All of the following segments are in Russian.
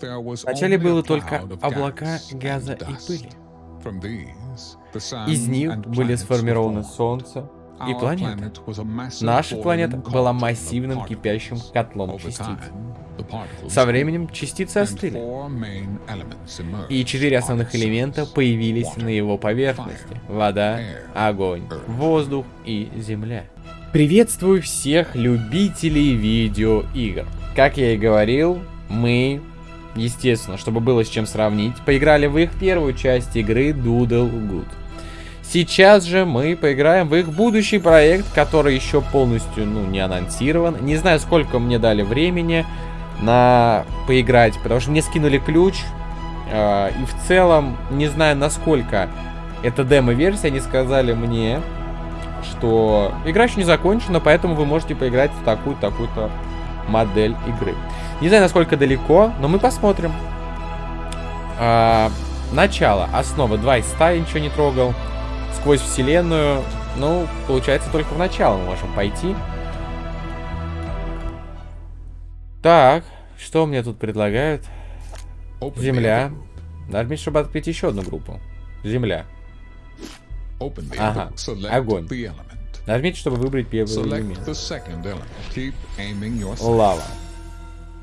Вначале было только облака газа и пыли. Из них были сформированы Солнце и планеты. Наша планета была массивным кипящим котлом частиц. Со временем частицы остыли, и четыре основных элемента появились на его поверхности. Вода, огонь, воздух и земля. Приветствую всех любителей видеоигр. Как я и говорил, мы, естественно, чтобы было с чем сравнить, поиграли в их первую часть игры Doodle Good. Сейчас же мы поиграем в их будущий проект, который еще полностью, ну, не анонсирован. Не знаю, сколько мне дали времени на поиграть, потому что мне скинули ключ. Э, и в целом, не знаю, насколько это демо-версия, они сказали мне, что игра еще не закончена, поэтому вы можете поиграть в такую-такую-то модель игры. Не знаю, насколько далеко, но мы посмотрим. А, начало, основа 2 из 100, ничего не трогал. Сквозь вселенную, ну, получается, только в начало мы можем пойти. Так, что мне тут предлагают? Земля. Нажмите, чтобы открыть еще одну группу. Земля. Ага, огонь. Нажмите, чтобы выбрать первый элемент. Лава.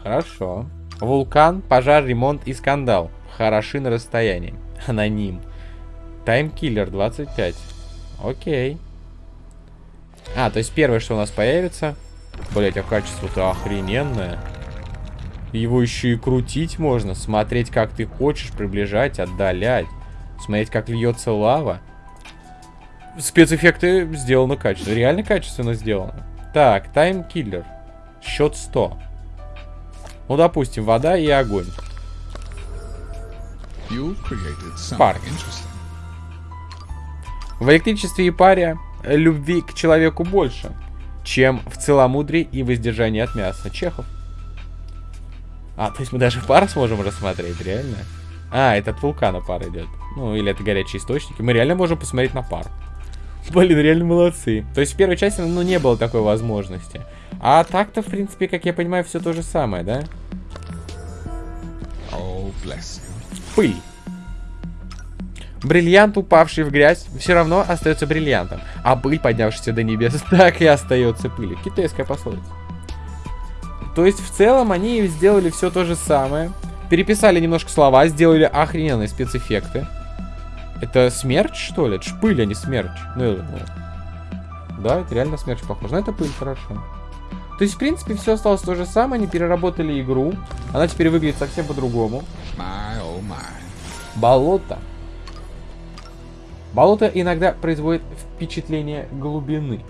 Хорошо. Вулкан, пожар, ремонт и скандал. Хороши на расстоянии. Аноним. Таймкиллер 25. Окей. А, то есть первое, что у нас появится... Блять, а качество-то охрененное. Его еще и крутить можно. Смотреть, как ты хочешь, приближать, отдалять. Смотреть, как льется лава. Спецэффекты сделаны качественно. Реально качественно сделано. Так, таймкиллер. Счет 100. Ну, допустим, вода и огонь. Пар. В электричестве и паре любви к человеку больше, чем в целомудрии и воздержании от мяса. Чехов. А, то есть мы даже пар сможем рассмотреть, реально? А, это от вулкана пар идет. Ну, или это горячие источники. Мы реально можем посмотреть на пар. Блин, реально молодцы. То есть в первой части, ну, не было такой возможности. А так-то, в принципе, как я понимаю, все то же самое, да? Oh, Пыль. Бриллиант, упавший в грязь, все равно остается бриллиантом. А пыль, поднявшаяся до небес, так и остается пылью. Китайская пословица. То есть, в целом, они сделали все то же самое. Переписали немножко слова, сделали охрененные спецэффекты. Это смерч, что ли? Это ж пыль, а не смерч. Ну, ну. Да, это реально смерч похож. Но это пыль, хорошо. То есть, в принципе, все осталось то же самое. Они переработали игру. Она теперь выглядит совсем по-другому. Oh Болото. Болото иногда производит впечатление глубины.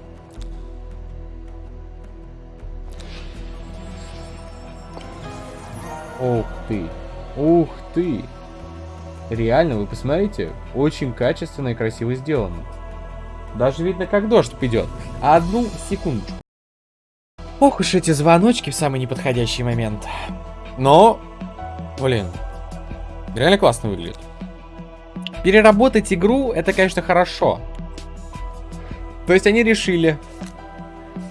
Ух ты. Ух ты. Реально, вы посмотрите, очень качественно и красиво сделано. Даже видно, как дождь идет. Одну секундочку. Ох уж эти звоночки в самый неподходящий момент. Но, блин, реально классно выглядит. Переработать игру, это, конечно, хорошо. То есть они решили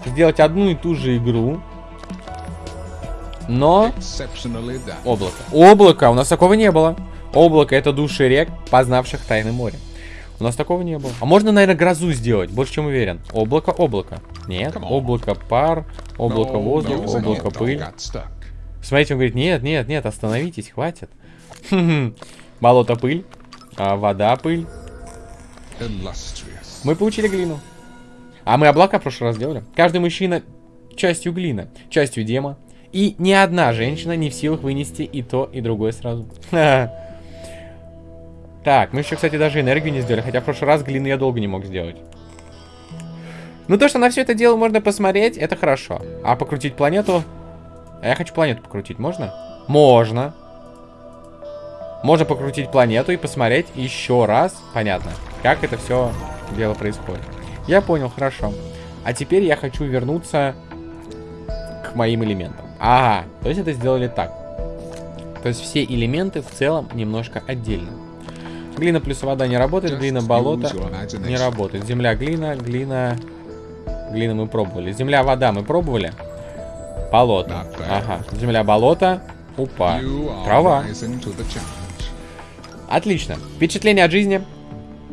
сделать одну и ту же игру, но... Облако. Облако, у нас такого не было. Облако это души рек, познавших тайны моря. У нас такого не было. А можно, наверное, грозу сделать, больше чем уверен. Облако, облако. Нет, облако пар, облако воздух, облако пыль. Смотрите, он говорит, нет, нет, нет, остановитесь, хватит. Болото пыль, а, вода пыль. Мы получили глину. А мы облака в прошлый раз делали. Каждый мужчина частью глина, частью дема. И ни одна женщина не в силах вынести и то, и другое сразу. Так, мы еще, кстати, даже энергию не сделали. Хотя в прошлый раз глины я долго не мог сделать. Ну, то, что на все это дело можно посмотреть, это хорошо. А покрутить планету... А я хочу планету покрутить, можно? Можно. Можно покрутить планету и посмотреть еще раз, понятно, как это все дело происходит. Я понял, хорошо. А теперь я хочу вернуться к моим элементам. Ага, то есть это сделали так. То есть все элементы в целом немножко отдельно. Глина плюс вода не работает, глина болото не работает. Земля, глина, глина... Глина мы пробовали. Земля, вода мы пробовали. Болото. Ага. Земля, болото. Опа. Трава. Отлично. Впечатление от жизни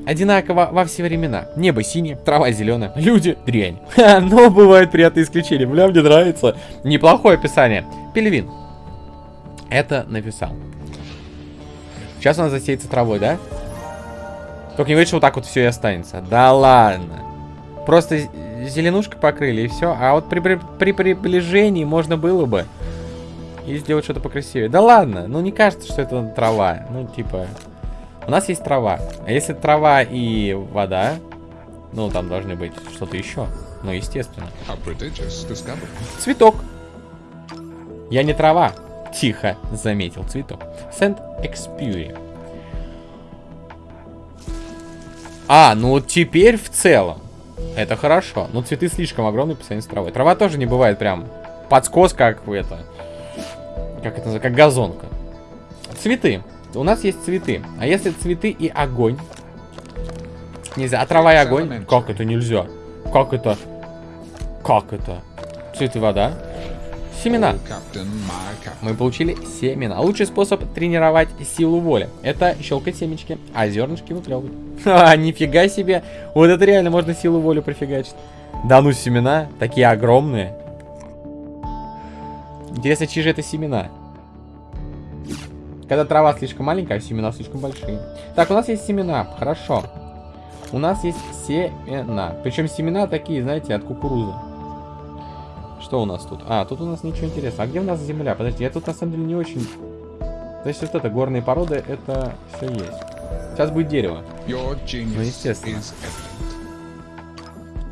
одинаково во все времена. Небо синее, трава зеленая, люди дрянь. Но бывают приятные исключения. Бля, мне нравится. Неплохое описание. Пельвин. Это написал. Сейчас она засеется травой, да? Только не говорит, что вот так вот все и останется. Да ладно. Просто зеленушкой покрыли и все. А вот при, при, при приближении можно было бы и сделать что-то покрасивее. Да ладно, ну не кажется, что это трава. Ну типа, у нас есть трава. А если трава и вода, ну там должны быть что-то еще. Ну естественно. Цветок. Я не трава. Тихо заметил цветок. Сент Экспьюри. А, ну теперь в целом. Это хорошо. Но цветы слишком огромные по сравнению с травой. Трава тоже не бывает прям подскос, как это... Как это называется? Как газонка. Цветы. У нас есть цветы. А если цветы и огонь? Нельзя. А трава и огонь? Как это нельзя? Как это? Как это? Цветы, вода. Семена. Мы получили семена. Лучший способ тренировать силу воли. Это щелкать семечки, а зернышки выплевывать. Ха, нифига себе. Вот это реально можно силу воли профигачить. Да ну семена, такие огромные. Интересно, чьи же это семена? Когда трава слишком маленькая, а семена слишком большие. Так, у нас есть семена, хорошо. У нас есть семена. Причем семена такие, знаете, от кукурузы. Что у нас тут? А, тут у нас ничего интересного. А где у нас земля? Подожди, я тут на самом деле не очень... Значит, вот это горные породы, это все есть. Сейчас будет дерево. Ну, естественно.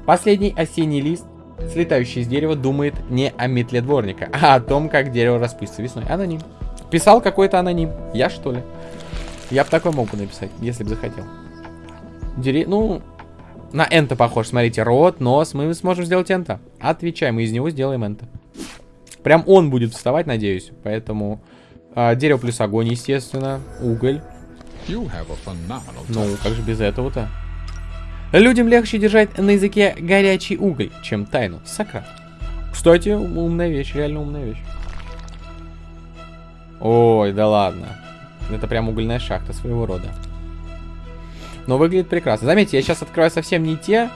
Последний осенний лист, слетающий из дерева, думает не о метле дворника, а о том, как дерево распустится весной. Аноним. Писал какой-то аноним. Я, что ли? Я бы такой мог бы написать, если бы захотел. Дере... Ну, на энто похож. Смотрите, рот, нос. Мы сможем сделать энто. Отвечай, мы из него сделаем энто. Прям он будет вставать, надеюсь. Поэтому а, дерево плюс огонь, естественно. Уголь. Ну, как же без этого-то? Людям легче держать на языке горячий уголь, чем тайну. Сократ. Кстати, умная вещь, реально умная вещь. Ой, да ладно. Это прям угольная шахта своего рода. Но выглядит прекрасно. Заметьте, я сейчас открываю совсем не те,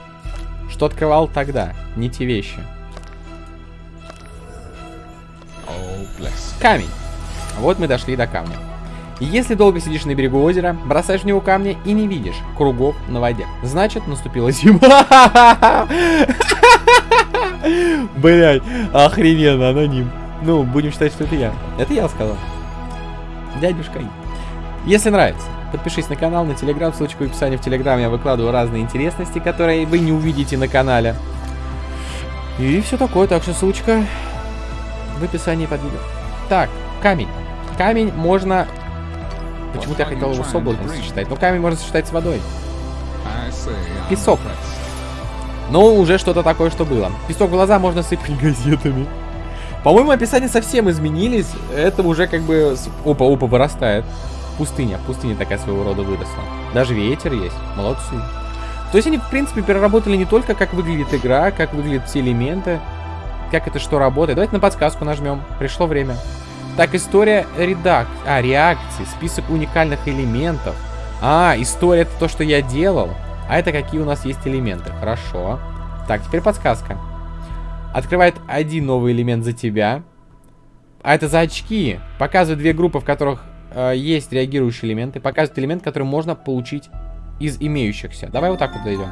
что открывал тогда. Не те вещи. Камень. Вот мы дошли до камня. Если долго сидишь на берегу озера, бросаешь в него камни и не видишь кругов на воде, значит наступила зима. Блять, охрененно, аноним. Ну, будем считать, что это я. Это я сказал. Дядюшка. Если нравится, Подпишись на канал, на телеграм, ссылочку в описании в телеграм. Я выкладываю разные интересности, которые вы не увидите на канале. И все такое, так что ссылочка в описании под видео. Так, камень. Камень можно... Почему-то я хотел его с облаком сочетать. Но камень можно сочетать с водой. Песок. Но уже что-то такое, что было. Песок в глаза можно сыпать газетами. По-моему, описания совсем изменились. Это уже как бы... Опа-опа, вырастает. Пустыня. Пустыня такая своего рода выросла. Даже ветер есть. Молодцы. То есть они, в принципе, переработали не только, как выглядит игра, как выглядят все элементы, как это что работает. Давайте на подсказку нажмем. Пришло время. Так, история редак... А, реакции. Список уникальных элементов. А, история это то, что я делал. А это какие у нас есть элементы. Хорошо. Так, теперь подсказка. Открывает один новый элемент за тебя. А это за очки. Показывает две группы, в которых э, есть реагирующие элементы, показывает элемент, который можно получить из имеющихся. Давай вот так вот дойдем.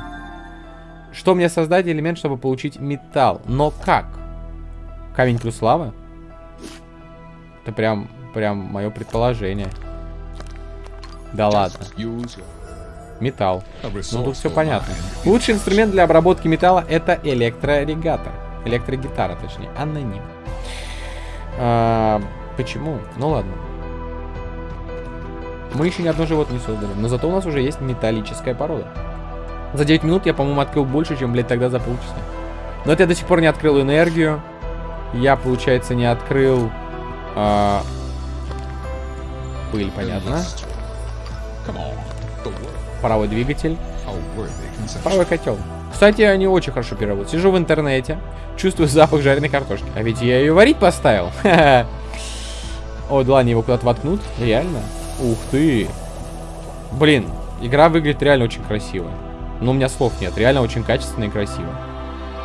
Что мне создать элемент, чтобы получить металл? Но как? Камень плюс лава? Это прям, прям мое предположение. Да ладно. Металл. Ну тут все понятно. Лучший инструмент для обработки металла это электрорегатор. Электрогитара, точнее. Аноним. А, почему? Ну ладно. Мы еще ни одно животное не создали. Но зато у нас уже есть металлическая порода. За 9 минут я, по-моему, открыл больше, чем, блядь, тогда за полчаса. Но это я до сих пор не открыл энергию. Я, получается, не открыл... А... Пыль, понятно. Паровой двигатель. Паровой котел. Кстати, они очень хорошо переработают. Сижу в интернете, чувствую запах жареной картошки. А ведь я ее варить поставил. О, да ладно, его куда-то воткнут? Реально? Ух ты. Блин, игра выглядит реально очень красиво. Но у меня слов нет. Реально очень качественно и красиво.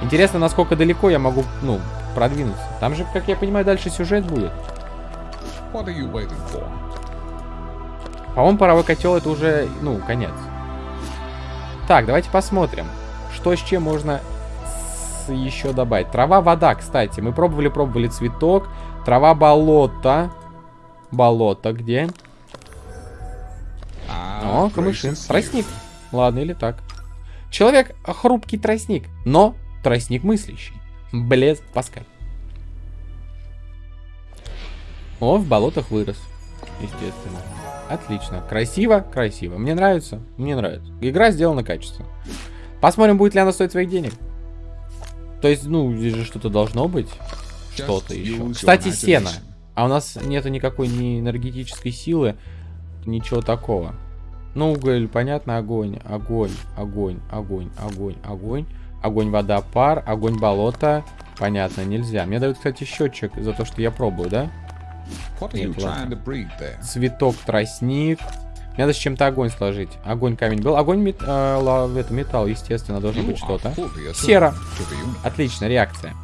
Интересно, насколько далеко я могу, ну, продвинуться. Там же, как я понимаю, дальше сюжет будет. По-моему, паровой котел это уже, ну, конец. Так, давайте посмотрим, что с чем можно еще добавить. Трава, вода, кстати. Мы пробовали, пробовали цветок. Трава, болото. Болото где? А, О, камышин. Тростник. Ладно, или так. Человек хрупкий тростник, но тростник мыслящий. Блез Паскаль. О, в болотах вырос. Естественно. Отлично. Красиво, красиво. Мне нравится, мне нравится. Игра сделана качественно. Посмотрим, будет ли она стоить своих денег. То есть, ну, здесь же что-то должно быть. Что-то еще. Кстати, сено. А у нас нету никакой ни энергетической силы, ничего такого. Ну, уголь, понятно, огонь, огонь, огонь, огонь, огонь, огонь. Огонь, вода, пар, огонь, болото. Понятно, нельзя. Мне дают, кстати, счетчик за то, что я пробую, да? Нет, Цветок, тростник. Мне надо с чем-то огонь сложить. Огонь, камень был. Огонь, мет, э, это металл, естественно, должно быть что-то. Сера. Отлично, реакция.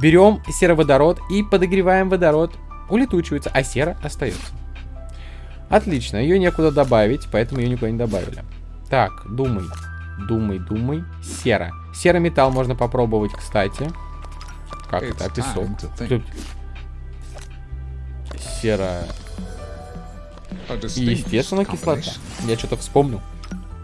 Берем сероводород и подогреваем водород. Улетучивается, а сера остается. Отлично, ее некуда добавить, поэтому ее никуда не добавили. Так, думай. Думай, думай. Сера. Серый металл можно попробовать, кстати. Как это? А песок? Серая. Естественно, кислота. Я что-то вспомнил.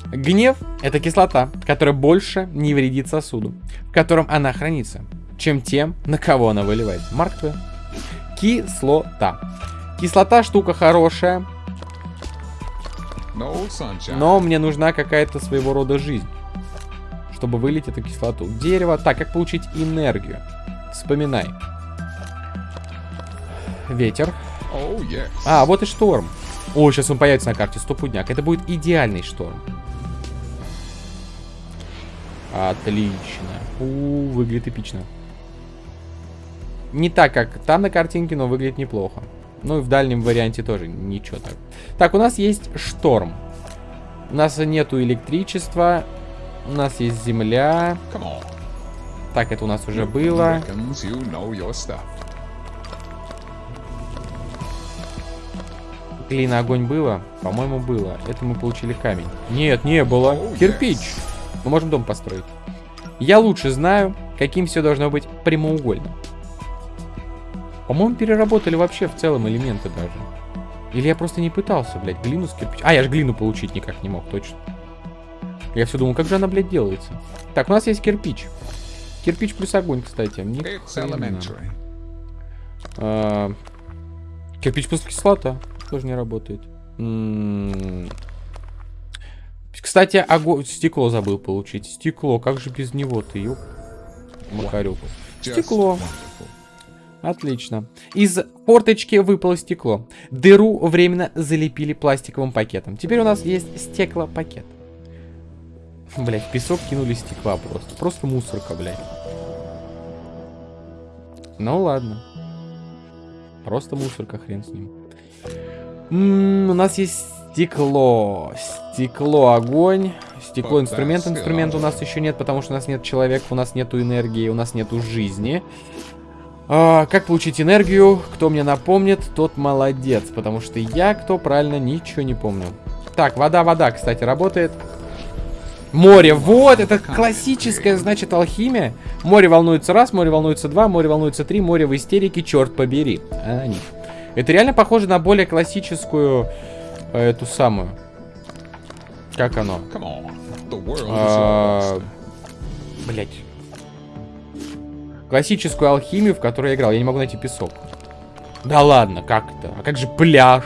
Гнев — это кислота, которая больше не вредит сосуду, в котором она хранится, чем тем, на кого она выливается. Марк Твен. Кислота. Кислота штука хорошая, но мне нужна какая-то своего рода жизнь, чтобы вылить эту кислоту. Дерево. Так, как получить энергию? Вспоминай. Ветер. Oh. А, вот и шторм. О, сейчас он появится на карте, стопудняк. Это будет идеальный шторм. Отлично. У, выглядит эпично. Не так, как там на картинке, но выглядит неплохо. Ну и в дальнем варианте тоже ничего так. Так, у нас есть шторм. У нас нету электричества. У нас есть земля. Так, это у нас уже было. Глина, огонь было? По-моему, было. Это мы получили камень. Нет, не было. Кирпич. Мы можем дом построить. Я лучше знаю, каким все должно быть прямоугольным. По-моему, переработали вообще в целом элементы даже. Или я просто не пытался, блядь, глину с кирпич... А, я же глину получить никак не мог, точно. Я все думал, как же она, блядь, делается. Так, у нас есть кирпич. Кирпич плюс огонь, кстати. Ни а, кирпич плюс кислота. Тоже не работает. М -м кстати, огонь... Стекло забыл получить. Стекло. Как же без него ты, ёп? Макарюку. Стекло. Отлично. Из форточки выпало стекло. Дыру временно залепили пластиковым пакетом. Теперь у нас есть стеклопакет. Блять, песок кинули стекла просто. Просто мусорка, блядь. Ну ладно. Просто мусорка, хрен с ним. М -м, у нас есть стекло. Стекло, огонь. Стекло, инструмент. Инструмент у нас еще нет, потому что у нас нет человека, у нас нету энергии, у нас нету жизни. А, как получить энергию? Кто мне напомнит, тот молодец. Потому что я, кто правильно, ничего не помню. Так, вода, вода, кстати, работает. Море, вот, это классическая, значит, алхимия. Море волнуется раз, море волнуется два, море волнуется три, море в истерике, черт побери. А, они. Это реально похоже на более классическую, э, эту самую. Как оно? А, Блять. Классическую алхимию, в которой я играл. Я не могу найти песок. Да ладно, как это? А как же пляж?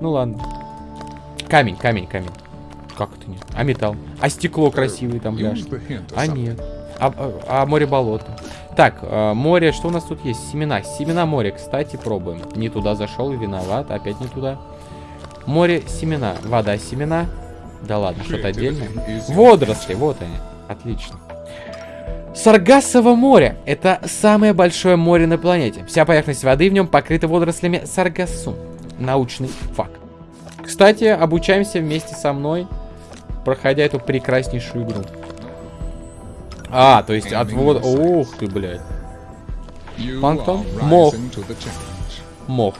Ну ладно. Камень, камень, камень. Как это нет? А металл? А стекло красивое там пляж? А нет. А, а, а море болото. Так, а, море, что у нас тут есть? Семена. Семена моря, кстати, пробуем. Не туда зашел, виноват. Опять не туда. Море, семена. Вода, семена. Да ладно, что-то отдельное. Водоросли, вот они. Отлично. Саргассово море – это самое большое море на планете. Вся поверхность воды в нем покрыта водорослями саргассум. Научный факт. Кстати, обучаемся вместе со мной, проходя эту прекраснейшую игру. А, то есть от вода... Ух ты, блядь. Планктон? Мох. Мох.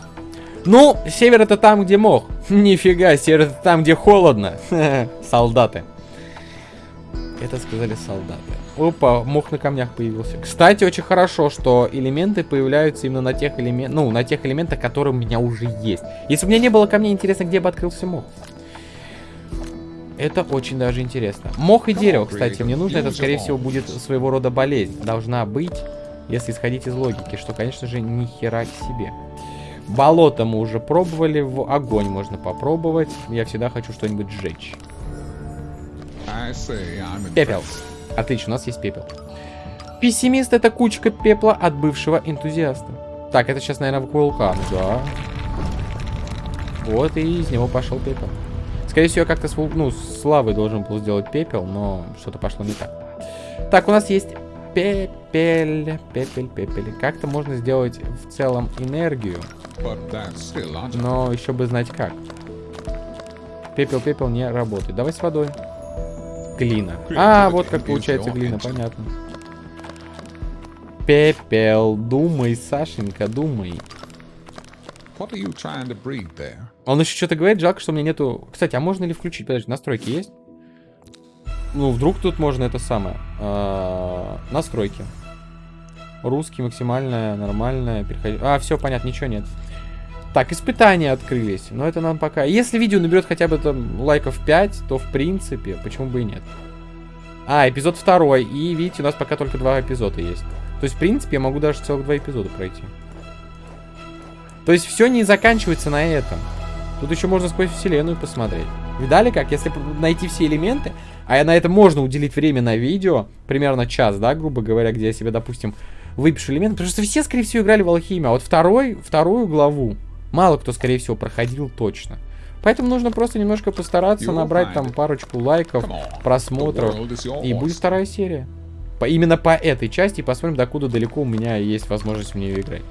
Ну, север это там, где мох. Нифига, север это там, где холодно. Солдаты. Это сказали солдаты. Опа, мох на камнях появился. Кстати, очень хорошо, что элементы появляются именно на тех элементах, ну, на тех элементах, которые у меня уже есть. Если бы у меня не было камней, интересно, где бы открылся мох. Это очень даже интересно. Мох и дерево, кстати, мне нужно. Это, скорее всего, будет своего рода болезнь. Должна быть, если исходить из логики, что, конечно же, ни хера к себе. Болото мы уже пробовали, в огонь можно попробовать. Я всегда хочу что-нибудь сжечь. Пепел. Отлично, у нас есть пепел. Пессимист это кучка пепла от бывшего энтузиаста. Так, это сейчас, наверное, вулкан, да. Вот, и из него пошел пепел. Скорее всего, как-то с, ну, с лавой должен был сделать пепел, но что-то пошло не так. Так, у нас есть пепель, пепель, пепель. Как-то можно сделать в целом энергию. Но еще бы знать как. Пепел, пепел не работает. Давай с водой. Глина. А, вот как получается глина, понятно. Пепел, думай, Сашенька, думай. Он еще что-то говорит, жалко, что у меня нету... Кстати, а можно ли включить? Подожди, настройки есть? Ну, вдруг тут можно это самое. А, настройки. Русский, максимальная, нормальная, переходи... А, все, понятно, ничего нет. Так, испытания открылись. Но это нам пока... Если видео наберет хотя бы там лайков 5, то в принципе, почему бы и нет. А, эпизод второй. И видите, у нас пока только два эпизода есть. То есть, в принципе, я могу даже целых два эпизода пройти. То есть, все не заканчивается на этом. Тут еще можно сквозь вселенную посмотреть. Видали как? Если найти все элементы, а на это можно уделить время на видео, примерно час, да, грубо говоря, где я себе, допустим, выпишу элементы, потому что все, скорее всего, играли в алхимию, а вот второй, вторую главу мало кто, скорее всего, проходил точно. Поэтому нужно просто немножко постараться набрать там парочку лайков, просмотров, и будет вторая серия. По, именно по этой части, посмотрим, докуда далеко у меня есть возможность в нее играть.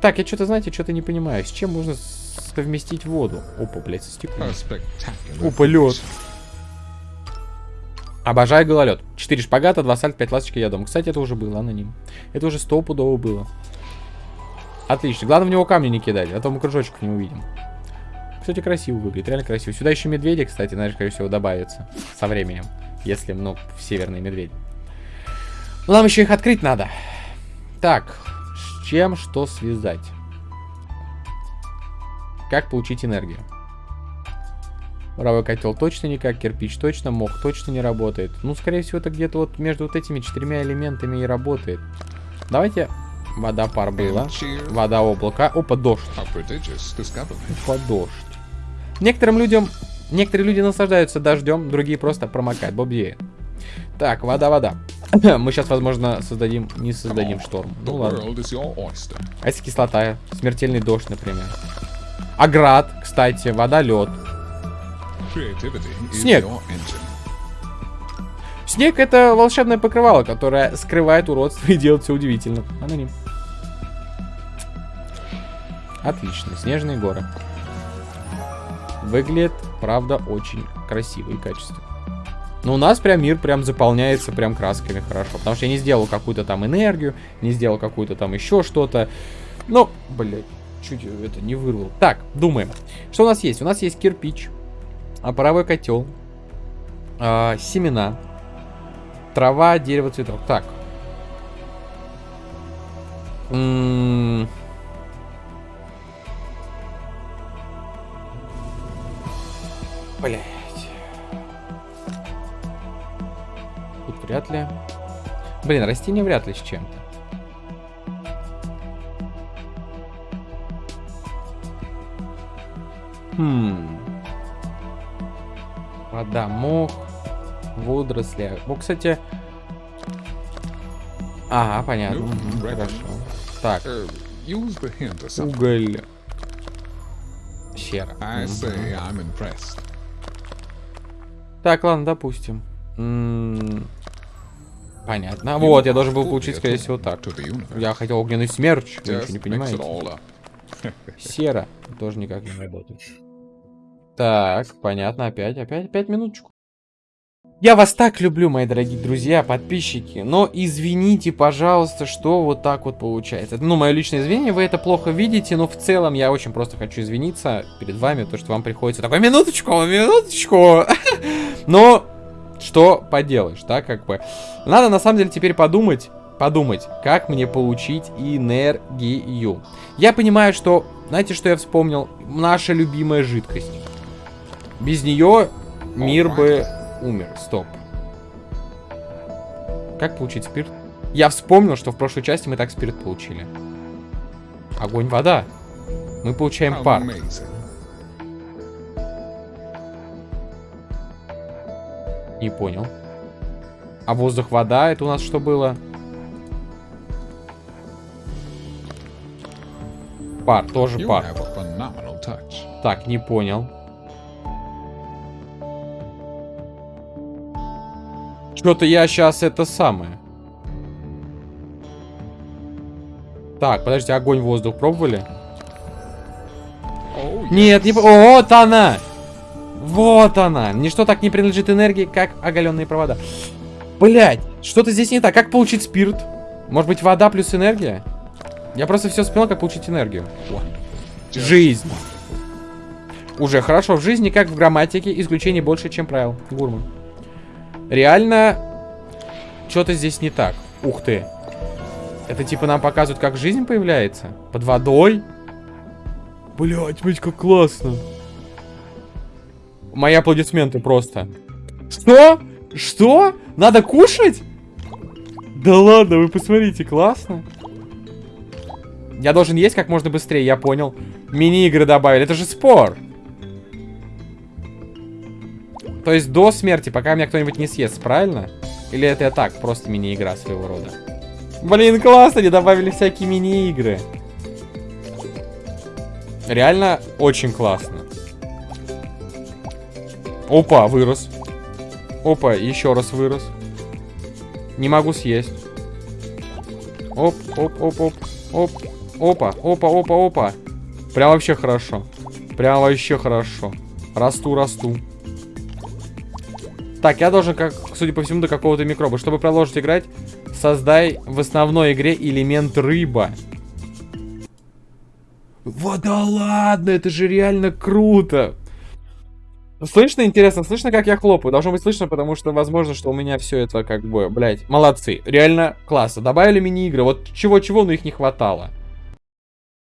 Так, я что-то, знаете, что-то не понимаю. С чем можно совместить воду? Опа, блядь, со стеклом. Опа, лед. Обожаю гололед. 4 шпагата, 2 сальт, 5 ласточки, я дома. Кстати, это уже было аноним. Это уже стопудово было. Отлично. Главное в него камни не кидать, а то мы кружочек не увидим. Кстати, красиво выглядит, реально красиво. Сюда еще медведи, кстати, знаешь, скорее всего, добавятся со временем. Если, ну, северные медведи. нам еще их открыть надо. Так, с чем что связать? Как получить энергию? Паровой котел точно никак, кирпич точно, мох точно не работает. Ну, скорее всего, это где-то вот между вот этими четырьмя элементами и работает. Давайте Вода пар была. Вода облака. Опа, дождь. Опа, дождь. Некоторым людям... Некоторые люди наслаждаются дождем, другие просто промокают. Бобье. Так, вода, вода. Мы сейчас, возможно, создадим... Не создадим шторм. Ну ладно. А если кислота? Смертельный дождь, например. Аград, кстати. Вода, лед. Снег. Снег это волшебное покрывало, которое скрывает уродство и делает все удивительно. Аноним. Отлично, снежные горы. Выглядит, правда, очень красиво и качественно. Но у нас прям мир прям заполняется прям красками хорошо. Потому что я не сделал какую-то там энергию, не сделал какую-то там еще что-то. Ну, блядь, чуть это не вырвал. Так, думаем. Что у нас есть? У нас есть кирпич, а паровой котел, а, семена, трава, дерево, цветок. Так. М -м Блять. Тут вряд ли. Блин, растение вряд ли с чем-то. Хм. Вода, мох, водоросли. Ну, кстати... Ага, понятно. Угу, хорошо. Так. Э, Уголь. Сера. Так, ладно, допустим. М -м Понятно. Вот, я должен был получить, скорее всего, так. Я хотел огненный смерч, вы ничего не понимаете. Сера тоже никак не работает. Так, понятно, опять, опять, опять минуточку. Я вас так люблю, мои дорогие друзья, подписчики, но извините, пожалуйста, что вот так вот получается. Ну, мое личное извинение, вы это плохо видите, но в целом я очень просто хочу извиниться перед вами, то, что вам приходится такой, минуточку, минуточку. Но, что поделаешь, да, как бы. Надо, на самом деле, теперь подумать, подумать, как мне получить энергию. Я понимаю, что, знаете, что я вспомнил? Наша любимая жидкость. Без нее мир бы умер. Стоп. Как получить спирт? Я вспомнил, что в прошлой части мы так спирт получили. Огонь, вода. Мы получаем пар. Не понял. А воздух, вода, это у нас что было? Пар, тоже пар. Так, не понял. Что-то я сейчас это самое. Так, подождите, огонь, воздух пробовали? Oh, yes. Нет, не... Вот она! Вот она! Ничто так не принадлежит энергии, как оголенные провода. Блять, что-то здесь не так. Как получить спирт? Может быть, вода плюс энергия? Я просто все вспомнил, как получить энергию. Жизнь. Уже хорошо. В жизни, как в грамматике, исключений больше, чем правил. Гурман. Реально, что-то здесь не так. Ух ты. Это типа нам показывают, как жизнь появляется? Под водой? Блять, смотрите, как классно. Мои аплодисменты просто. Что? Что? Надо кушать? Да ладно, вы посмотрите, классно. Я должен есть как можно быстрее, я понял. Мини-игры добавили, это же спор. То есть до смерти, пока меня кто-нибудь не съест, правильно? Или это так, просто мини-игра своего рода? Блин, классно, они добавили всякие мини-игры. Реально очень классно. Опа, вырос. Опа, еще раз вырос. Не могу съесть. Оп, оп, оп, оп, оп. Опа, опа, опа, опа. Прям вообще хорошо. Прям вообще хорошо. Расту, расту. Так, я должен, как, судя по всему, до какого-то микроба. Чтобы продолжить играть, создай в основной игре элемент рыба. Вот да ладно, это же реально круто. Слышно, интересно, слышно, как я хлопаю? Должно быть слышно, потому что возможно, что у меня все это как бы, блядь, молодцы. Реально классно. Добавили мини-игры. Вот чего-чего, но их не хватало.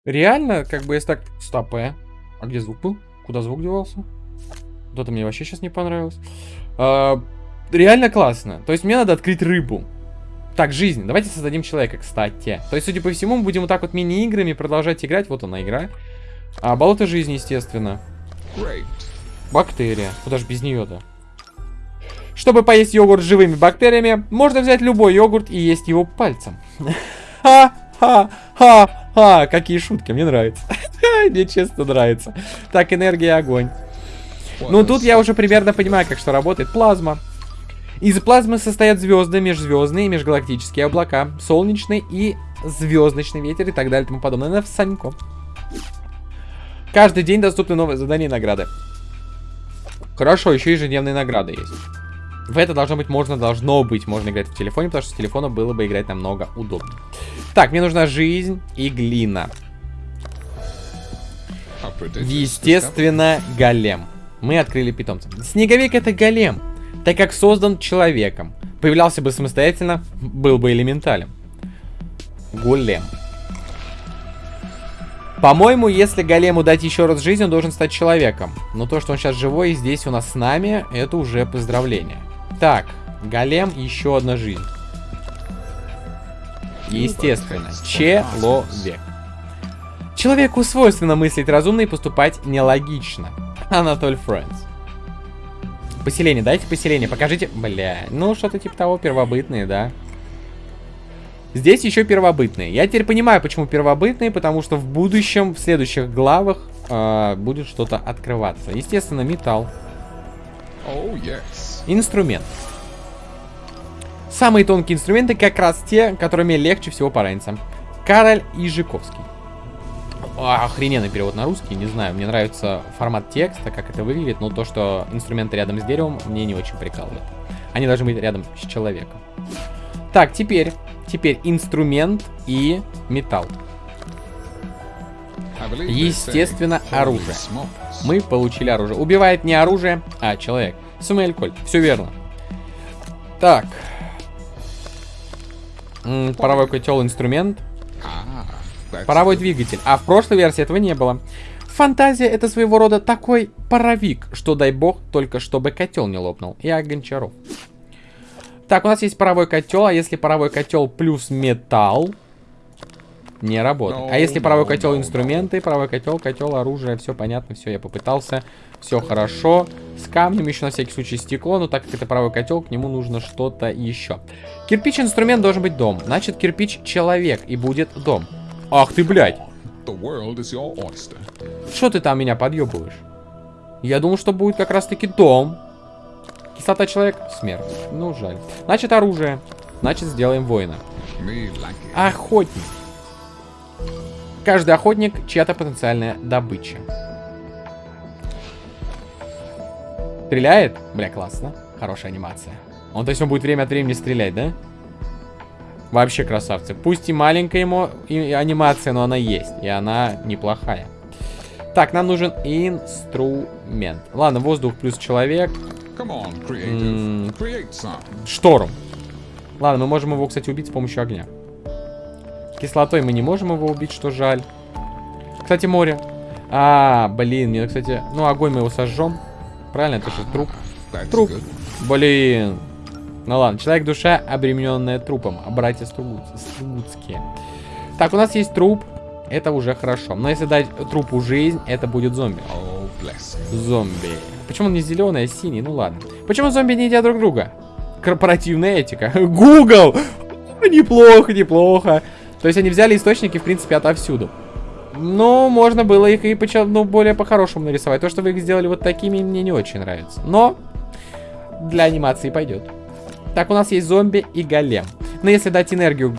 Реально, как бы, если так... Стоп, э. А где звук был? Куда звук девался? Вот это мне вообще сейчас не понравилось. А, реально классно. То есть мне надо открыть рыбу. Так, жизнь. Давайте создадим человека, кстати. То есть, судя по всему, мы будем вот так вот мини-играми продолжать играть. Вот она игра. А, болото жизни, естественно. Бактерия. Куда же без нее-то? Чтобы поесть йогурт с живыми бактериями, можно взять любой йогурт и есть его пальцем. Ха-ха-ха-ха. Какие шутки, мне нравится. Мне честно нравится. Так, энергия, огонь. Ну, тут я уже примерно понимаю, как что работает плазма. Из плазмы состоят звезды, межзвездные межгалактические облака, солнечный и звездочный ветер и так далее и тому подобное. На Санько. Каждый день доступны новые задания и награды. Хорошо, еще ежедневные награды есть. В это должно быть можно, должно быть можно играть в телефоне, потому что с телефона было бы играть намного удобнее. Так, мне нужна жизнь и глина. Естественно, голем мы открыли питомца. Снеговик это голем, так как создан человеком. Появлялся бы самостоятельно, был бы элементалем. Голем. По-моему, если голему дать еще раз жизнь, он должен стать человеком. Но то, что он сейчас живой и здесь у нас с нами, это уже поздравление. Так, голем, еще одна жизнь. Естественно, человек. Человеку свойственно мыслить разумно и поступать нелогично. Анатоль Фрэнс. Поселение, дайте поселение, покажите. Бля, ну что-то типа того, первобытные, да. Здесь еще первобытные. Я теперь понимаю, почему первобытные, потому что в будущем, в следующих главах э, будет что-то открываться. Естественно, металл. Oh, yes. Инструмент. Самые тонкие инструменты как раз те, которыми легче всего пораниться. Кароль Ижиковский. Охрененный перевод на русский, не знаю, мне нравится формат текста, как это выглядит, но то, что инструменты рядом с деревом, мне не очень прикалывает. Они должны быть рядом с человеком. Так, теперь, теперь инструмент и металл. Естественно, оружие. Мы получили оружие. Убивает не оружие, а человек. Сумель Коль. Все верно. Так. М -м, паровой котел инструмент. Паровой двигатель. А в прошлой версии этого не было. Фантазия это своего рода такой паровик, что дай бог, только чтобы котел не лопнул. И Гончаров. Так, у нас есть паровой котел, а если паровой котел плюс металл, не работает. а если паровой котел инструменты, паровой котел, котел, оружие, все понятно, все, я попытался, все хорошо. С камнем еще на всякий случай стекло, но так как это паровой котел, к нему нужно что-то еще. Кирпич инструмент должен быть дом, значит кирпич человек и будет дом. Ах ты, блядь. Что ты там меня подъебываешь? Я думал, что будет как раз таки дом. Кислота человек, смерть. Ну, жаль. Значит, оружие. Значит, сделаем воина. Охотник. Каждый охотник чья-то потенциальная добыча. Стреляет? Бля, классно. Хорошая анимация. Он, то есть, он будет время от времени стрелять, да? Вообще красавцы. Пусть и маленькая ему и анимация, но она есть. И она неплохая. Так, нам нужен инструмент. Ладно, воздух плюс человек. On, шторм. Ладно, мы можем его, кстати, убить с помощью огня. Кислотой мы не можем его убить, что жаль. Кстати, море. А, блин, мне, кстати... Ну, огонь мы его сожжем. Правильно, это же труп. Труп. Блин. Ну ладно, человек-душа, обремененная трупом. А братья Стругутские. Так, у нас есть труп. Это уже хорошо. Но если дать трупу жизнь, это будет зомби. Зомби. Почему он не зеленый, а синий? Ну ладно. Почему зомби не едят друг друга? Корпоративная этика. Google! Неплохо, неплохо. То есть они взяли источники, в принципе, отовсюду. Ну, можно было их и ну, более по-хорошему нарисовать. То, что вы их сделали вот такими, мне не очень нравится. Но для анимации пойдет. Так, у нас есть зомби и голем. Но если дать энергию...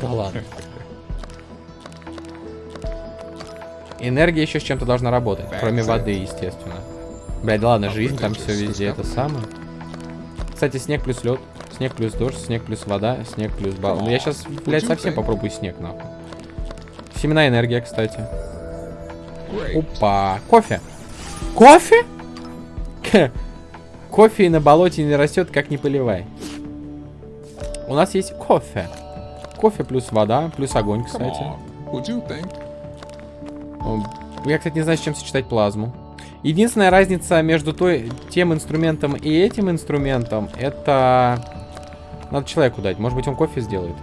Да ладно. Энергия еще с чем-то должна работать. Кроме воды, естественно. Блядь, ладно, жизнь там все везде это самое. Кстати, снег плюс лед. Снег плюс дождь, снег плюс вода, снег плюс бал. Ну, я сейчас, блядь, совсем попробую снег, нахуй. Семена энергия, кстати. Опа. Кофе. Кофе? Кофе на болоте не растет, как не поливай. У нас есть кофе. Кофе плюс вода, плюс огонь, кстати. Я, кстати, не знаю, с чем сочетать плазму. Единственная разница между той, тем инструментом и этим инструментом, это надо человеку дать. Может быть, он кофе сделает.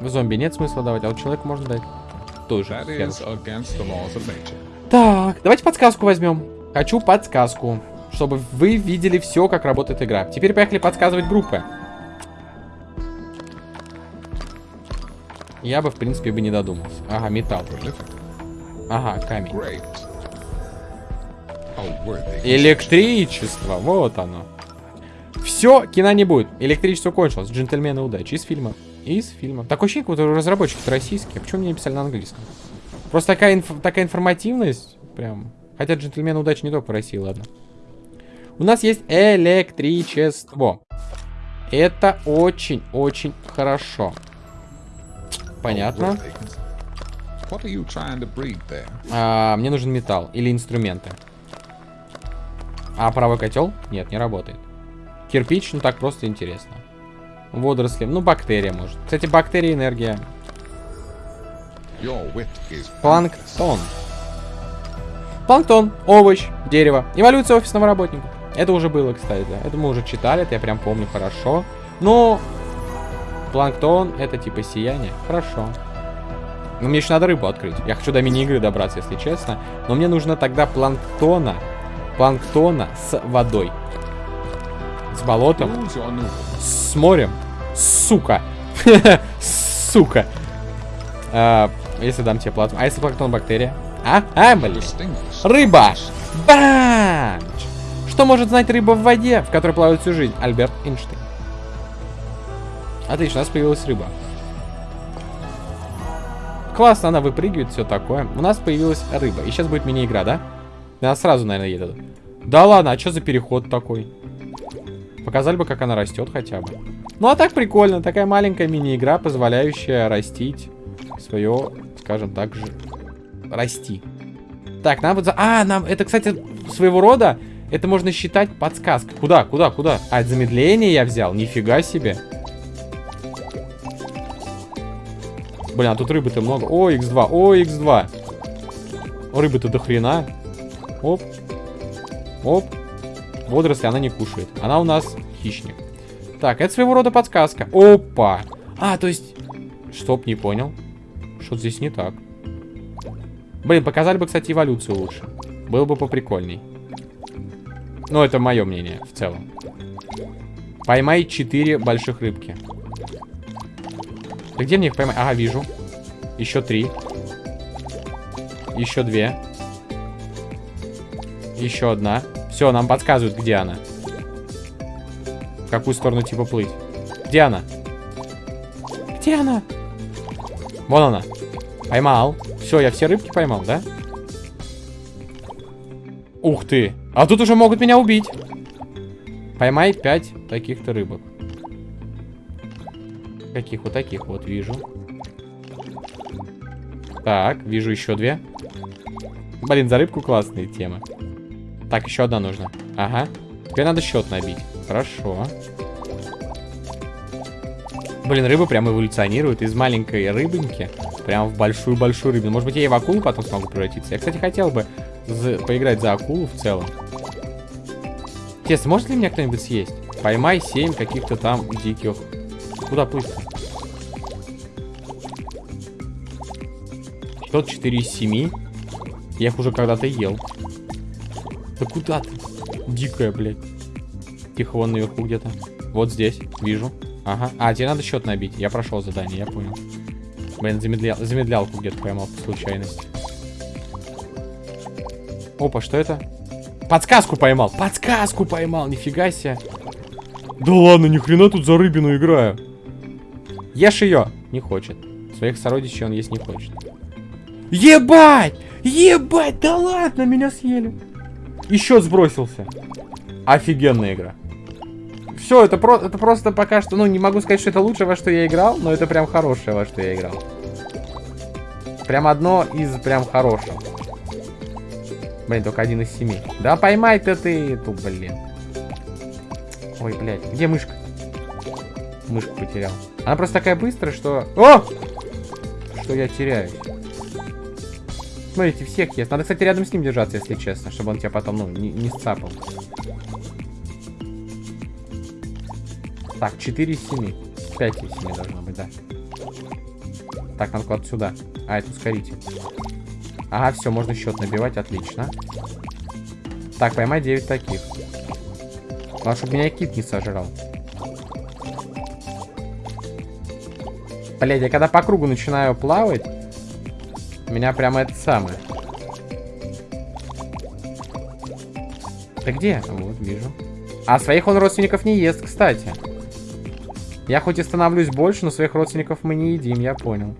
В зомби нет смысла давать, а вот человеку можно дать. Тоже. Так, давайте подсказку возьмем. Хочу подсказку, чтобы вы видели все, как работает игра. Теперь поехали подсказывать группы. Я бы, в принципе, бы не додумался. Ага, металл. Ага, камень. Электричество, вот оно. Все, кино не будет. Электричество кончилось. Джентльмены удачи. Из фильма. Из фильма. Такое ощущение, как будто разработчики российские. Почему мне написали на английском? Просто такая, инф такая информативность. Прям. Хотя джентльмены удачи не только в России, ладно. У нас есть электричество. Это очень-очень хорошо. Понятно. А, мне нужен металл или инструменты. А правый котел? Нет, не работает. Кирпич, ну так просто интересно. Водоросли, ну бактерия может. Кстати, бактерия энергия. Планктон. Планктон, овощ, дерево. Эволюция офисного работника. Это уже было, кстати. Это мы уже читали, это я прям помню хорошо. Но планктон это типа сияние. Хорошо. Но мне еще надо рыбу открыть. Я хочу до мини-игры добраться, если честно. Но мне нужно тогда планктона. Планктона с водой. С болотом. С морем. Сука. Сука. А, если дам тебе плату. А если планктон бактерия? А? А, блин. Рыба. Банч. Что может знать рыба в воде, в которой плавает всю жизнь? Альберт Эйнштейн. Отлично, у нас появилась рыба. Классно, она выпрыгивает, все такое. У нас появилась рыба. И сейчас будет мини-игра, да? Она сразу, наверное, едет. Да ладно, а что за переход такой? Показали бы, как она растет хотя бы. Ну, а так прикольно. Такая маленькая мини-игра, позволяющая растить свое, скажем так же, расти. Так, нам вот... А, нам... Это, кстати, своего рода... Это можно считать подсказкой. Куда, куда, куда? А, замедление я взял? Нифига себе. Блин, а тут рыбы-то много. О, x2, о, x2. Рыбы-то до хрена. Оп. Оп. Водоросли она не кушает. Она у нас хищник. Так, это своего рода подсказка. Опа. А, то есть... Стоп, не понял. Что здесь не так. Блин, показали бы, кстати, эволюцию лучше. Было бы поприкольней. Ну, это мое мнение в целом. Поймай 4 больших рыбки. Да где мне их поймать? Ага, вижу. Еще три. Еще две. Еще одна. Все, нам подсказывают, где она. В какую сторону типа плыть. Где она? Где она? Вон она. Поймал. Все, я все рыбки поймал, да? Ух ты. А тут уже могут меня убить. Поймай 5 таких-то рыбок. Каких вот таких вот вижу. Так, вижу еще две. Блин, за рыбку классные темы. Так, еще одна нужна. Ага. Теперь надо счет набить. Хорошо. Блин, рыба прям эволюционирует из маленькой рыбоньки прям в большую-большую рыбу. Может быть, я и в акулу потом смогу превратиться. Я, кстати, хотел бы поиграть за акулу в целом. Интересно, может ли меня кто-нибудь съесть? Поймай 7 каких-то там диких Куда -то? Тот 4 из 7. Я их уже когда-то ел. Да куда ты? Дикая, блядь. Тихо, вон наверху где-то. Вот здесь, вижу. Ага. А, тебе надо счет набить. Я прошел задание, я понял. Блин, замедлял, замедлялку где-то поймал по случайности. Опа, что это? Подсказку поймал. Подсказку поймал, нифига себе. Да ладно, ни хрена тут за рыбину играю. Ешь ее. Не хочет. Своих сородичей он есть не хочет. Ебать! Ебать! Да ладно, меня съели. Еще сбросился. Офигенная игра. Все, это, про это просто пока что, ну, не могу сказать, что это лучшее, во что я играл, но это прям хорошее, во что я играл. Прям одно из прям хороших. Блин, только один из семи. Да поймай-то ты эту, блин. Ой, блядь, где мышка? Мышку потерял. Она просто такая быстрая, что... О! Что я теряюсь. Смотрите, всех есть. Надо, кстати, рядом с ним держаться, если честно, чтобы он тебя потом, ну, не, не сцапал. Так, 4 из 7. 5 из 7 должно быть, да. Так, надо куда-то сюда. А, это ускоритель. Ага, все, можно счет набивать, отлично. Так, поймай 9 таких. Главное, чтобы меня кит не сожрал. Блять, я когда по кругу начинаю плавать, меня прямо это самое. Ты где? Вот, вижу. А своих он родственников не ест, кстати. Я хоть и становлюсь больше, но своих родственников мы не едим, я понял.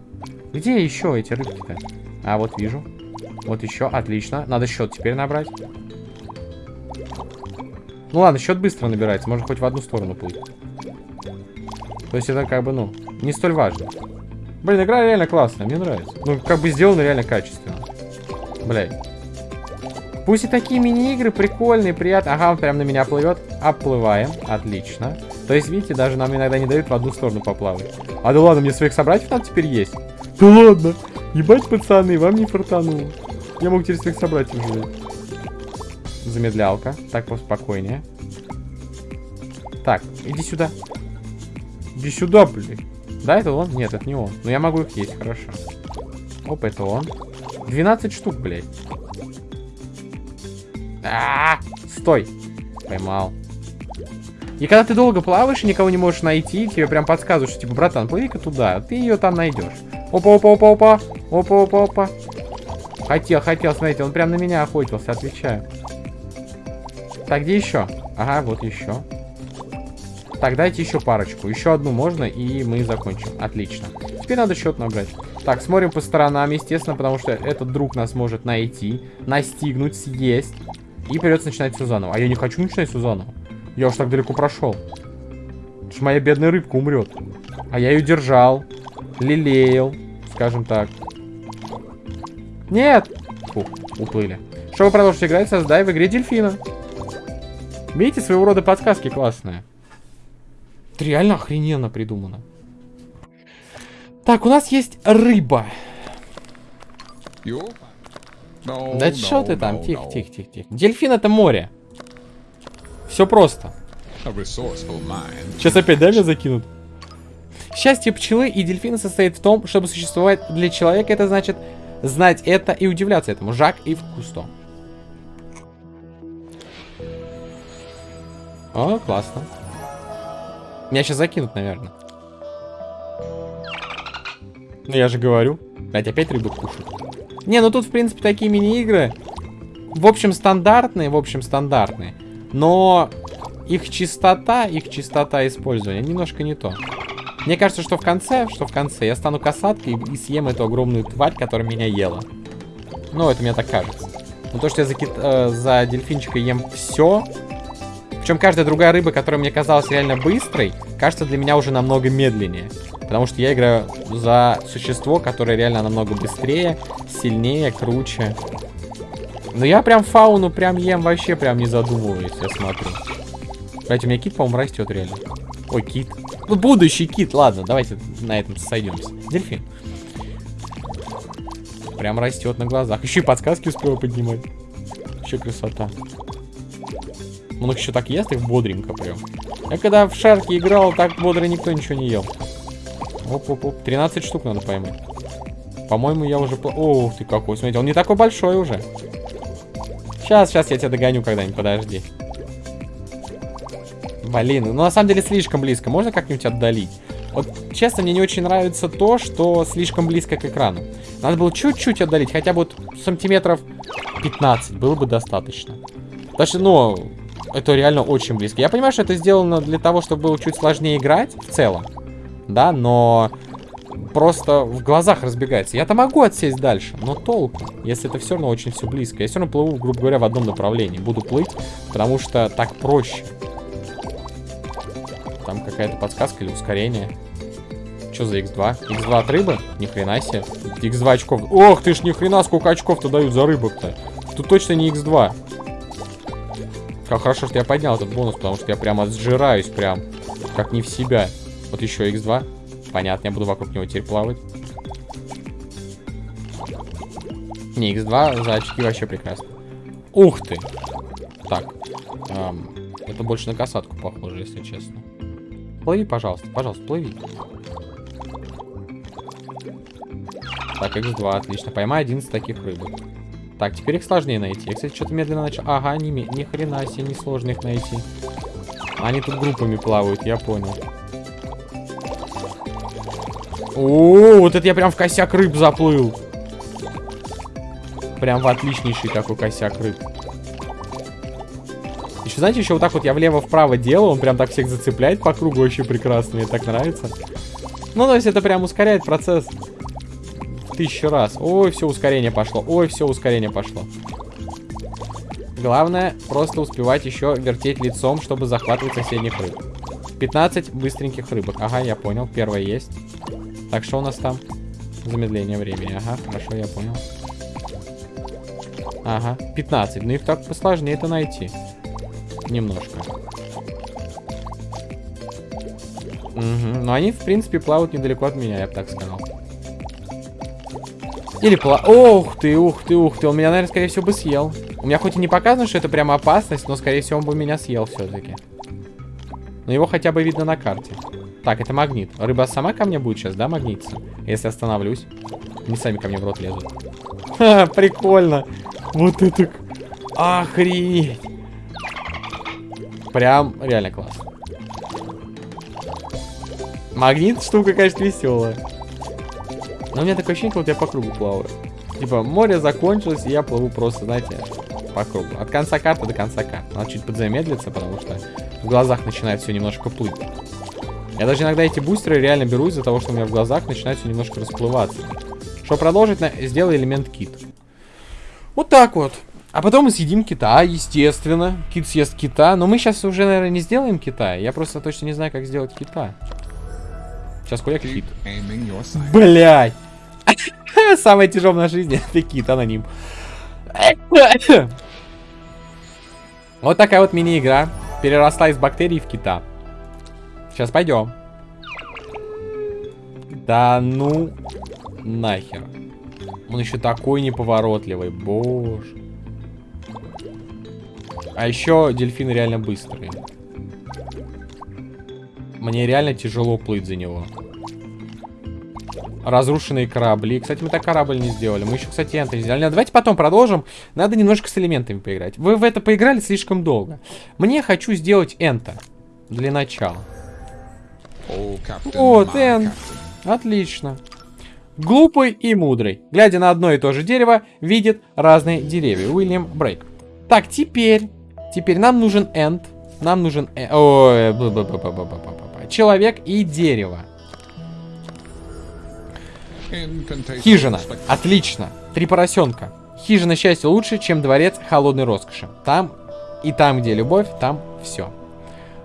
Где еще эти рыбки-то? А, вот вижу. Вот еще, отлично. Надо счет теперь набрать. Ну ладно, счет быстро набирается, можно хоть в одну сторону плыть. То есть это как бы, ну, не столь важно. Блин, игра реально классная, мне нравится. Ну, как бы сделано реально качественно. Блядь. Пусть и такие мини-игры прикольные, приятные. Ага, он прям на меня плывет. Оплываем. Отлично. То есть, видите, даже нам иногда не дают в одну сторону поплавать. А да ладно, мне своих собратьев там теперь есть. Да ладно. Ебать, пацаны, вам не фартануло. Я мог теперь своих собратьев взять. Замедлялка. Так, поспокойнее. Так, иди сюда. Иди сюда, блин. Да, это он? Нет, это не он. Но я могу их есть, хорошо. Оп, это он. 12 штук, блядь. А, -а, -а! Стой. Поймал. И когда ты долго плаваешь и никого не можешь найти, тебе прям подсказывают, что типа, братан, плыви-ка туда, ты ее там найдешь. Опа-опа-опа-опа. Опа-опа-опа. Хотел, хотел, смотрите, он прям на меня охотился, отвечаю. Так, где еще? Ага, вот еще. Так, дайте еще парочку. Еще одну можно, и мы закончим. Отлично. Теперь надо счет набрать. Так, смотрим по сторонам, естественно, потому что этот друг нас может найти, настигнуть, съесть. И придется начинать все заново. А я не хочу начинать все заново. Я уж так далеко прошел. Уж моя бедная рыбка умрет. А я ее держал, лелеял, скажем так. Нет! Фух, уплыли. Чтобы продолжить играть, создай в игре дельфина. Видите, своего рода подсказки классные. Это реально охрененно придумано. Так, у нас есть рыба. No, да no, что ты там? No, тихо, тихо, тихо, тихо. Дельфин это море. Все просто. Сейчас опять, да, меня закинут? Счастье пчелы и дельфина состоит в том, чтобы существовать для человека, это значит знать это и удивляться этому. Жак и Кусто. О, классно. Меня сейчас закинут, наверное. Ну, я же говорю. Блять, опять рыбу кушают. Не, ну тут, в принципе, такие мини-игры. В общем, стандартные, в общем, стандартные. Но их чистота, их чистота использования немножко не то. Мне кажется, что в конце, что в конце я стану касаткой и съем эту огромную тварь, которая меня ела. Ну, это мне так кажется. Но то, что я за, кит, э, за дельфинчика ем все, причем каждая другая рыба, которая мне казалась реально быстрой, кажется для меня уже намного медленнее. Потому что я играю за существо, которое реально намного быстрее, сильнее, круче. Но я прям фауну прям ем вообще прям не задумываясь, я смотрю. Кстати, у меня кит, по-моему, растет реально. Ой, кит. Ну, будущий кит. Ладно, давайте на этом сойдемся. Дельфин. Прям растет на глазах. Еще и подсказки успел поднимать. Еще красота. Он их еще так ест, их бодренько прям. Я когда в шарке играл, так бодро никто ничего не ел. Оп-оп-оп. 13 штук надо поймать. По-моему, я уже... Ох ты какой. Смотрите, он не такой большой уже. Сейчас, сейчас я тебя догоню когда-нибудь, подожди. Блин, ну на самом деле слишком близко. Можно как-нибудь отдалить? Вот, честно, мне не очень нравится то, что слишком близко к экрану. Надо было чуть-чуть отдалить, хотя бы вот сантиметров 15 было бы достаточно. Потому что, ну, это реально очень близко. Я понимаю, что это сделано для того, чтобы было чуть сложнее играть в целом. Да, но просто в глазах разбегается. Я-то могу отсесть дальше, но толку, если это все равно очень все близко. Я все равно плыву, грубо говоря, в одном направлении. Буду плыть, потому что так проще. Там какая-то подсказка или ускорение. Что за x2? x2 от рыбы? Ни хрена себе. x2 очков. Ох ты ж, ни хрена, сколько очков-то дают за рыбок-то. Тут точно не x2. Как хорошо, что я поднял этот бонус, потому что я прямо сжираюсь прям, как не в себя. Вот еще x2. Понятно, я буду вокруг него теперь плавать. Не, x2 за очки вообще прекрасно. Ух ты! Так. Эм, это больше на касатку похоже, если честно. Плыви, пожалуйста. Пожалуйста, плыви. Так, x2, отлично. Поймай 11 таких рыбок. Так, теперь их сложнее найти. Я, кстати, что-то медленно начал. Ага, ни, ни хрена себе, не сложно их найти. Они тут группами плавают, я понял. О, вот это я прям в косяк рыб заплыл. Прям в отличнейший такой косяк рыб. Еще, знаете, еще вот так вот я влево-вправо делаю, он прям так всех зацепляет по кругу, очень прекрасно, мне так нравится. Ну, то есть это прям ускоряет процесс тысячу раз. Ой, все ускорение пошло, ой, все ускорение пошло. Главное, просто успевать еще вертеть лицом, чтобы захватывать соседних рыб. 15 быстреньких рыбок. Ага, я понял, первая есть. Так, что у нас там? Замедление времени. Ага, хорошо, я понял. Ага, 15. Ну их так посложнее это найти. Немножко. Угу. Но они, в принципе, плавают недалеко от меня, я бы так сказал. Или пла... Ух ты, ух ты, ух ты. Он меня, наверное, скорее всего, бы съел. У меня хоть и не показано, что это прямо опасность, но, скорее всего, он бы меня съел все-таки. Но его хотя бы видно на карте. Так, это магнит. Рыба сама ко мне будет сейчас, да, магнититься? Если остановлюсь. Они сами ко мне в рот лезут. Ха, прикольно. Вот это... Охренеть. Прям реально класс. Магнит штука, конечно, веселая. Но у меня такое ощущение, как вот я по кругу плаваю. Типа, море закончилось, и я плыву просто, знаете, по кругу. От конца карты до конца карты. Надо чуть подзамедлиться, потому что в глазах начинает все немножко плыть. Я даже иногда эти бустеры реально беру из-за того, что у меня в глазах начинает все немножко расплываться. Чтобы продолжить, на... сделай элемент кит. Вот так вот. А потом мы съедим кита, естественно. Кит съест кита. Но мы сейчас уже, наверное, не сделаем кита. Я просто точно не знаю, как сделать кита. Сейчас хуяк кит. Блять! Самое тяжелое нашей жизни это кит, аноним. Вот такая вот мини-игра. Переросла из бактерий в кита. Сейчас пойдем. Да ну нахер. Он еще такой неповоротливый, боже. А еще дельфины реально быстрые. Мне реально тяжело плыть за него. Разрушенные корабли. Кстати, мы так корабль не сделали. Мы еще, кстати, энты не сделали. Давайте потом продолжим. Надо немножко с элементами поиграть. Вы в это поиграли слишком долго. Мне хочу сделать энта. Для начала. Вот, энт. Отлично. Глупый и мудрый. Глядя на одно и то же дерево, видит разные деревья. Уильям Брейк. Так, теперь... Теперь нам нужен энд. Нам нужен... Человек и дерево. Хижина. Отлично. Три поросенка. Хижина счастья лучше, чем дворец холодной роскоши. Там и там, где любовь, там все.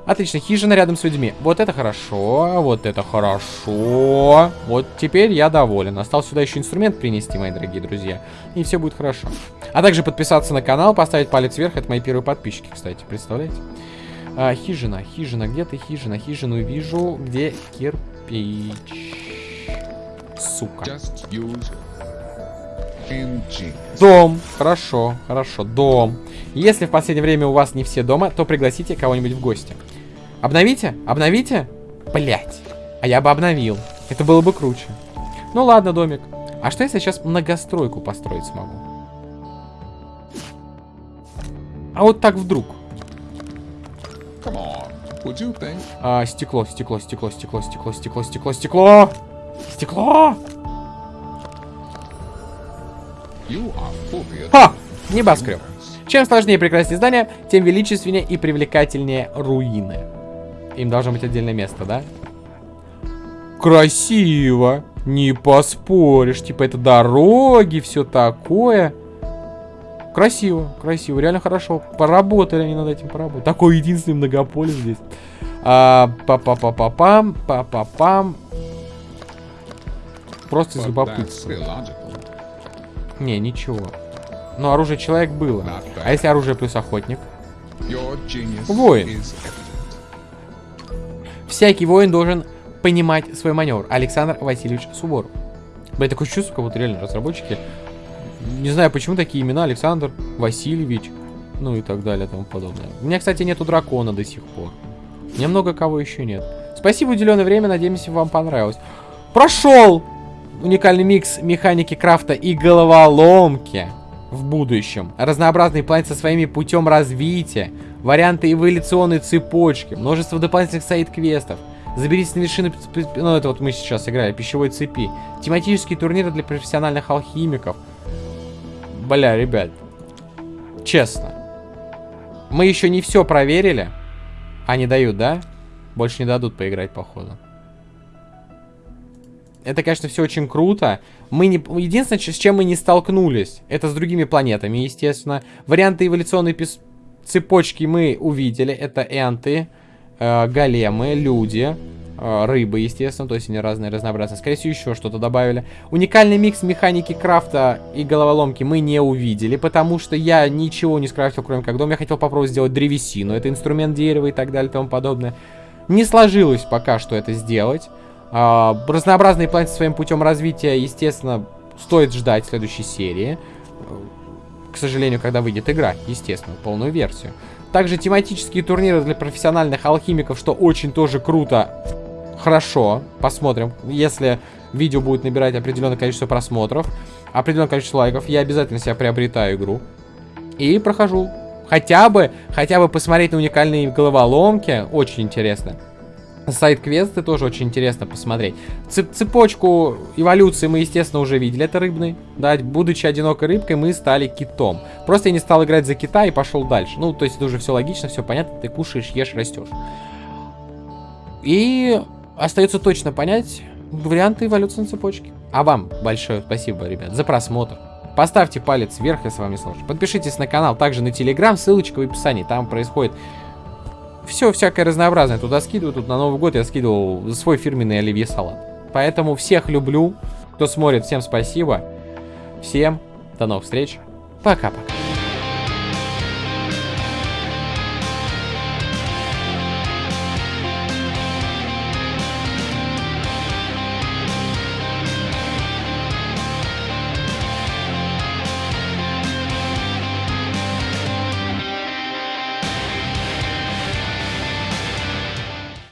Отлично, хижина рядом с людьми. Вот это хорошо, вот это хорошо. Вот теперь я доволен. Осталось сюда еще инструмент принести, мои дорогие друзья. И все будет хорошо. А также подписаться на канал, поставить палец вверх. Это мои первые подписчики, кстати, представляете? А, хижина, хижина, где ты хижина? Хижину вижу, где кирпич. Сука. Дом. Хорошо, хорошо, дом. Если в последнее время у вас не все дома, то пригласите кого-нибудь в гости. Обновите? Обновите? Блять. А я бы обновил. Это было бы круче. Ну ладно, домик. А что если я сейчас многостройку построить смогу? А вот так вдруг. А, стекло, стекло, стекло, стекло, стекло, стекло, стекло, стекло. Стекло! Ха! Небоскреб. Чем сложнее и прекраснее здание, тем величественнее и привлекательнее руины. Им должно быть отдельное место, да? Красиво. Не поспоришь. Типа это дороги, все такое. Красиво, красиво, реально хорошо. Поработали они над этим, поработали. Такой единственный многополис здесь. А, па-па-па-па-пам, па-па-пам. Просто из любопытства. Не, ничего. Но оружие человек было. А если оружие плюс охотник? Воин. Всякий воин должен понимать свой маневр. Александр Васильевич Суворов. Блин, такое чувство, как будто реально разработчики. Не знаю, почему такие имена. Александр Васильевич. Ну и так далее, тому подобное. У меня, кстати, нету дракона до сих пор. Немного кого еще нет. Спасибо, уделенное время. Надеемся, вам понравилось. Прошел! Уникальный микс механики крафта и головоломки в будущем. Разнообразный план со своими путем развития варианты эволюционной цепочки, множество дополнительных сайт-квестов. Заберитесь на вершины, ну это вот мы сейчас играли, пищевой цепи. Тематические турниры для профессиональных алхимиков. Бля, ребят, честно. Мы еще не все проверили. Они дают, да? Больше не дадут поиграть, походу. Это, конечно, все очень круто. Мы не... Единственное, с чем мы не столкнулись, это с другими планетами, естественно. Варианты эволюционной пис цепочки мы увидели. Это энты, э, големы, люди, э, рыбы, естественно. То есть они разные, разнообразные. Скорее всего, еще что-то добавили. Уникальный микс механики крафта и головоломки мы не увидели, потому что я ничего не скрафтил, кроме как дом. Я хотел попробовать сделать древесину. Это инструмент дерева и так далее и тому подобное. Не сложилось пока что это сделать. Э, разнообразные планеты своим путем развития, естественно, стоит ждать следующей серии к сожалению, когда выйдет игра, естественно, полную версию. Также тематические турниры для профессиональных алхимиков, что очень тоже круто. Хорошо, посмотрим. Если видео будет набирать определенное количество просмотров, определенное количество лайков, я обязательно себя приобретаю игру. И прохожу. Хотя бы, хотя бы посмотреть на уникальные головоломки, очень интересно. Сайт-квесты тоже очень интересно посмотреть. Цепочку эволюции мы, естественно, уже видели. Это рыбный. Да, будучи одинокой рыбкой, мы стали китом. Просто я не стал играть за кита и пошел дальше. Ну, то есть это уже все логично, все понятно. Ты кушаешь, ешь, растешь. И остается точно понять варианты эволюции на цепочке. А вам большое спасибо, ребят, за просмотр. Поставьте палец вверх, если вам не сложно. Подпишитесь на канал, также на телеграм, ссылочка в описании. Там происходит все всякое разнообразное. Туда скидываю, тут на Новый год я скидывал свой фирменный оливье салат. Поэтому всех люблю. Кто смотрит, всем спасибо. Всем до новых встреч. Пока-пока.